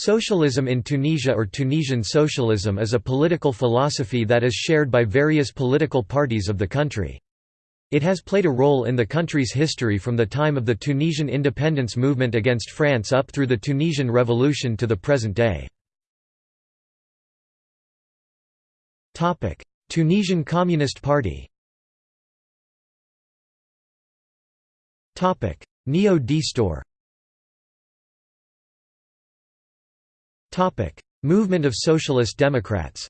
Socialism in Tunisia or Tunisian socialism is a political philosophy that is shared by various political parties of the country. It has played a role in the country's history from the time of the Tunisian independence movement against France up through the Tunisian Revolution to the present day. Tunisian Communist Party Neo-Destour Movement of Socialist Democrats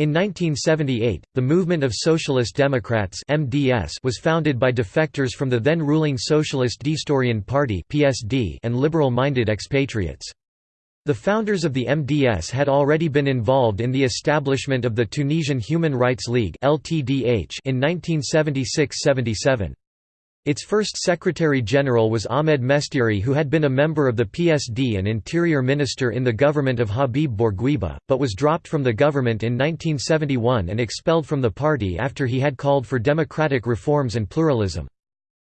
In 1978, the Movement of Socialist Democrats (MDS) was founded by defectors from the then ruling Socialist Destourian Party (PSD) and liberal-minded expatriates. The founders of the MDS had already been involved in the establishment of the Tunisian Human Rights League (LTDH) in 1976–77. Its first Secretary-General was Ahmed Mestiri who had been a member of the PSD and Interior Minister in the government of Habib Bourguiba, but was dropped from the government in 1971 and expelled from the party after he had called for democratic reforms and pluralism.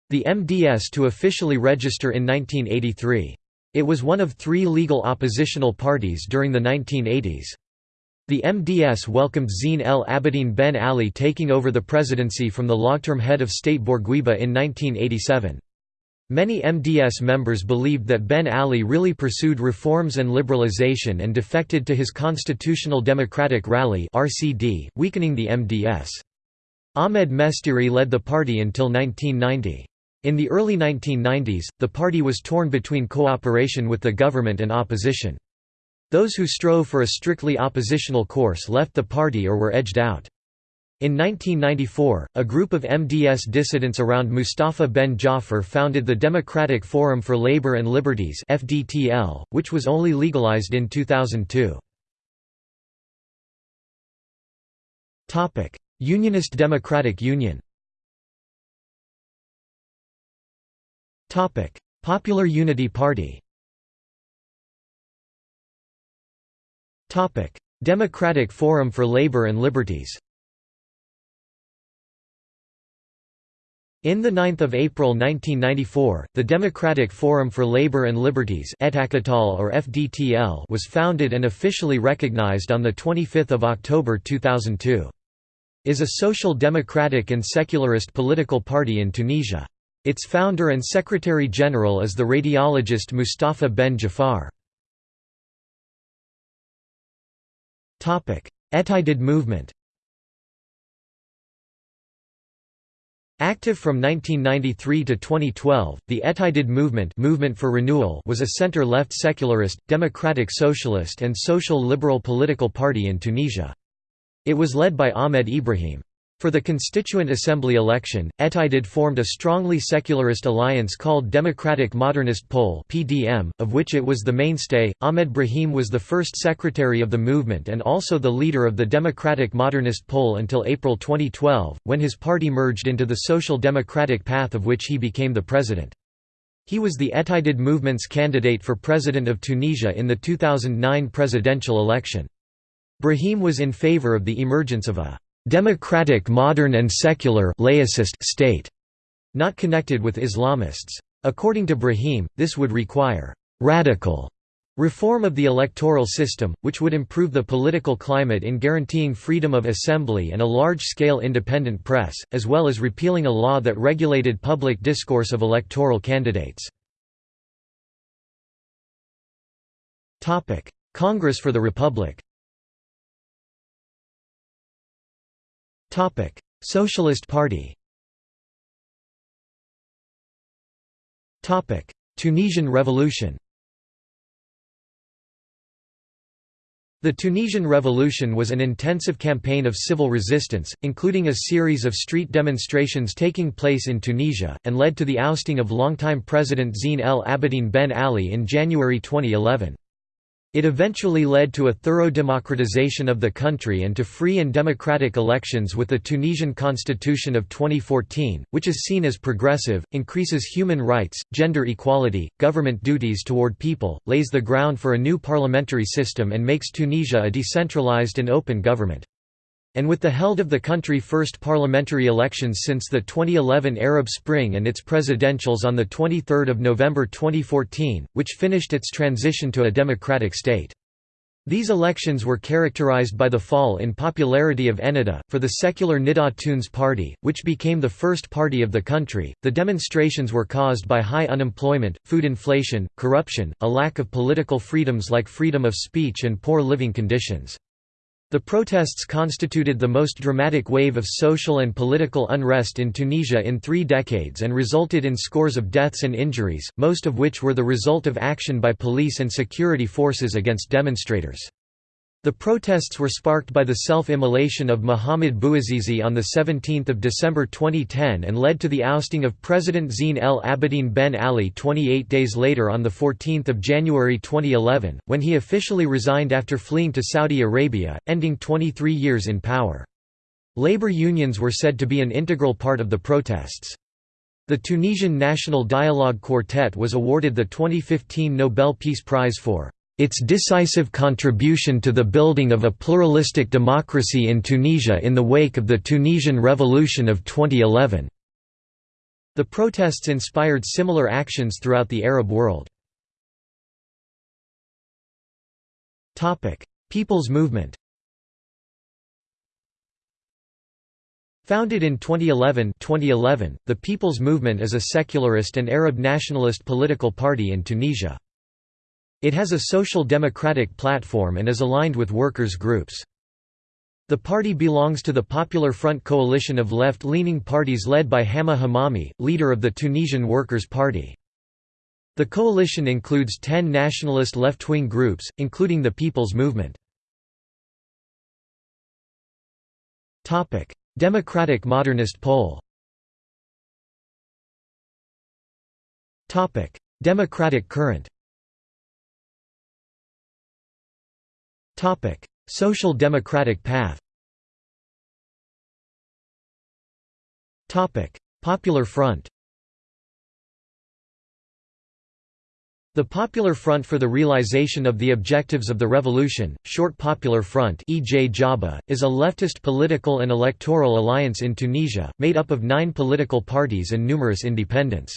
The MDS to officially register in 1983. It was one of three legal oppositional parties during the 1980s. The MDS welcomed Zine El Abidine Ben Ali taking over the presidency from the long-term head of state Bourguiba in 1987. Many MDS members believed that Ben Ali really pursued reforms and liberalization and defected to his Constitutional Democratic Rally (RCD), weakening the MDS. Ahmed Mestiri led the party until 1990. In the early 1990s, the party was torn between cooperation with the government and opposition. Those who strove for a strictly oppositional course left the party or were edged out. In 1994, a group of MDS dissidents around Mustafa Ben Jaffer founded the Democratic Forum for Labor and Liberties (FDTL), which was only legalized in 2002. Topic: Unionist Democratic Union. Topic: Popular Unity Party. Democratic Forum for Labor and Liberties In 9 April 1994, the Democratic Forum for Labor and Liberties or FDTL was founded and officially recognized on 25 October 2002. Is a social democratic and secularist political party in Tunisia. Its founder and secretary-general is the radiologist Mustafa Ben Jafar. Ettajdid movement Active from 1993 to 2012, the Ettajdid movement, movement for renewal was a center-left secularist, democratic socialist and social liberal political party in Tunisia. It was led by Ahmed Brahim. For the Constituent Assembly election, Ettajdid formed a strongly secularist alliance called Democratic Modernist Pole (PDM), of which it was the mainstay. Ahmed Brahim was the first secretary of the movement and also the leader of the Democratic Modernist Pole until April 2012, when his party merged into the Social Democratic Path of which he became the president. He was the Ettajdid movement's candidate for president of Tunisia in the 2009 presidential election. Brahim was in favor of the emergence of a democratic modern and secular laicist state, not connected with Islamists. According to Brahim, this would require radical reform of the electoral system, which would improve the political climate in guaranteeing freedom of assembly and a large-scale independent press, as well as repealing a law that regulated public discourse of electoral candidates. Congress for the Republic Topic: Socialist Party. Topic: Tunisian Revolution. The Tunisian Revolution was an intensive campaign of civil resistance, including a series of street demonstrations taking place in Tunisia, and led to the ousting of longtime President Zine El Abidine Ben Ali in January 2011. It eventually led to a thorough democratization of the country and to free and democratic elections with the Tunisian constitution of 2014, which is seen as progressive, increases human rights, gender equality, government duties toward people, lays the ground for a new parliamentary system and makes Tunisia a decentralized and open government. And with the held of the country first parliamentary elections since the 2011 Arab Spring and its presidentials on 23 November 2014, which finished its transition to a democratic state. These elections were characterized by the fall in popularity of Ennahda, for the secular Nidaa Tounes party, which became the first party of the country. The demonstrations were caused by high unemployment, food inflation, corruption, a lack of political freedoms like freedom of speech, and poor living conditions. The protests constituted the most dramatic wave of social and political unrest in Tunisia in three decades and resulted in scores of deaths and injuries, most of which were the result of action by police and security forces against demonstrators. The protests were sparked by the self-immolation of Mohamed Bouazizi on 17 December 2010 and led to the ousting of President Zine El Abidine Ben Ali 28 days later on 14 January 2011, when he officially resigned after fleeing to Saudi Arabia, ending 23 years in power. Labor unions were said to be an integral part of the protests. The Tunisian National Dialogue Quartet was awarded the 2015 Nobel Peace Prize for its decisive contribution to the building of a pluralistic democracy in Tunisia in the wake of the Tunisian Revolution of 2011. The protests inspired similar actions throughout the Arab world. People's movement Founded in 2011, 2011, the People's Movement is a secularist and Arab nationalist political party in Tunisia. It has a social democratic platform and is aligned with workers' groups. The party belongs to the Popular Front coalition of left-leaning parties led by Hamma Hammami, leader of the Tunisian Workers' Party. The coalition includes ten nationalist left-wing groups, including the People's Movement. Democratic Modernist Pole Democratic current Topic: Social Democratic Path. Topic: Popular Front. The Popular Front for the Realization of the Objectives of the Revolution, short Popular Front is a leftist political and electoral alliance in Tunisia, made up of nine political parties and numerous independents.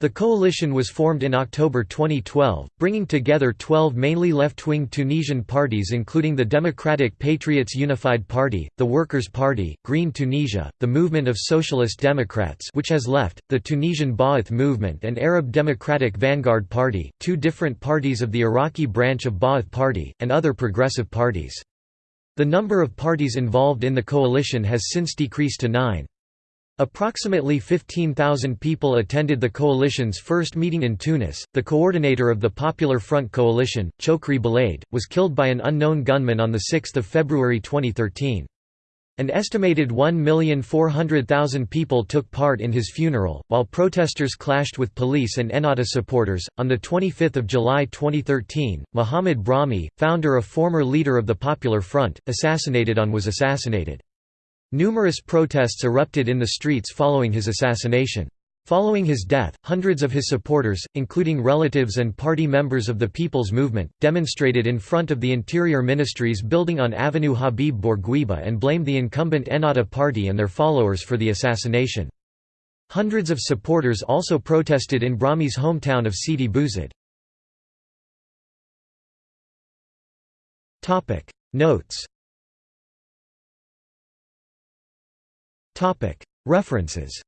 The coalition was formed in October 2012, bringing together 12 mainly left-wing Tunisian parties including the Democratic Patriots Unified Party, the Workers' Party, Green Tunisia, the Movement of Socialist Democrats which has left, the Tunisian Ba'ath Movement and Arab Democratic Vanguard Party, two different parties of the Iraqi branch of Ba'ath Party, and other progressive parties. The number of parties involved in the coalition has since decreased to nine. Approximately 15,000 people attended the coalition's first meeting in Tunis. The coordinator of the Popular Front coalition, Chokri Belaid, was killed by an unknown gunman on 6 February 2013. An estimated 1,400,000 people took part in his funeral, while protesters clashed with police and Ennahda supporters. On 25 July 2013, Mohamed Brahmi, founder of former leader of the Popular Front, assassinated on was assassinated. Numerous protests erupted in the streets following his assassination. Following his death, hundreds of his supporters, including relatives and party members of the People's Movement, demonstrated in front of the Interior Ministry's building on Avenue Habib Bourguiba and blamed the incumbent Ennahda party and their followers for the assassination. Hundreds of supporters also protested in Brahmi's hometown of Sidi Bouzid. Notes References